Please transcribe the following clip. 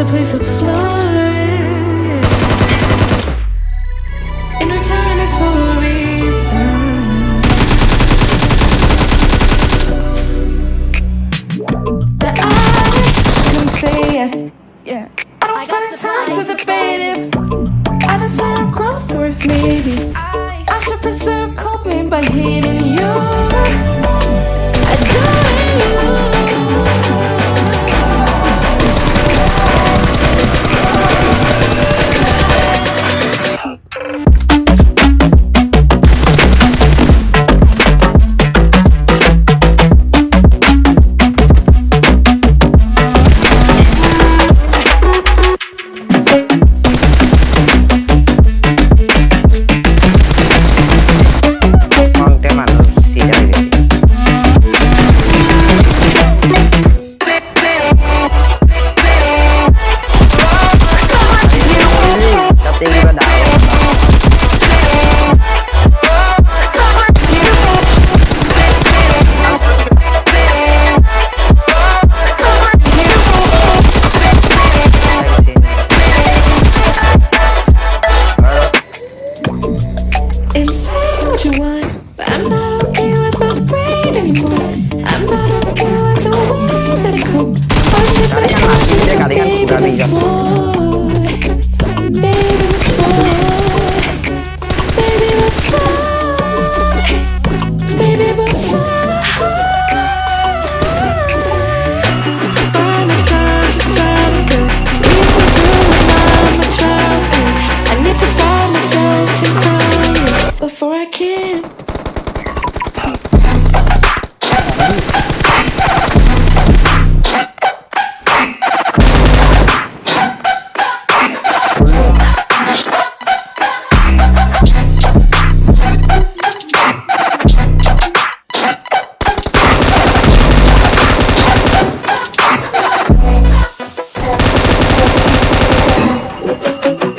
a place of flowers. In return, it's for a reason. That I can say, it. yeah. I don't I find time to debate if I deserve growth or if maybe I, I should preserve coping by hating you. what you want But I'm not okay with my brain anymore. I'm not okay with the way that I cope I'm just the way that baby before. I can't.